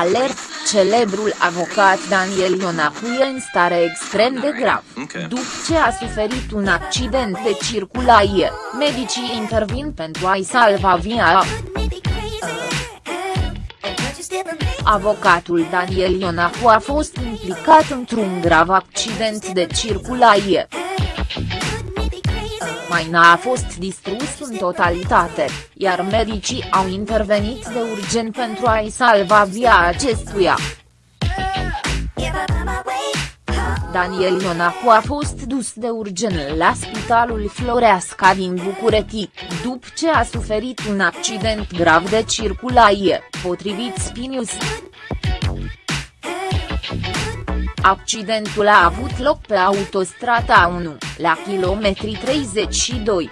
Alert, celebrul avocat Daniel Ionacu e în stare extrem de grav. După ce a suferit un accident de circulație, medicii intervin pentru a-i salva via. Avocatul Daniel Ionacu a fost implicat într-un grav accident de circulație. Maina a fost distrus în totalitate, iar medicii au intervenit de urgent pentru a-i salva via acestuia. Daniel Ionacu a fost dus de urgent la Spitalul Floreasca din București, după ce a suferit un accident grav de circulație, potrivit Spinius. Accidentul a avut loc pe autostrada 1, la kilometri 32,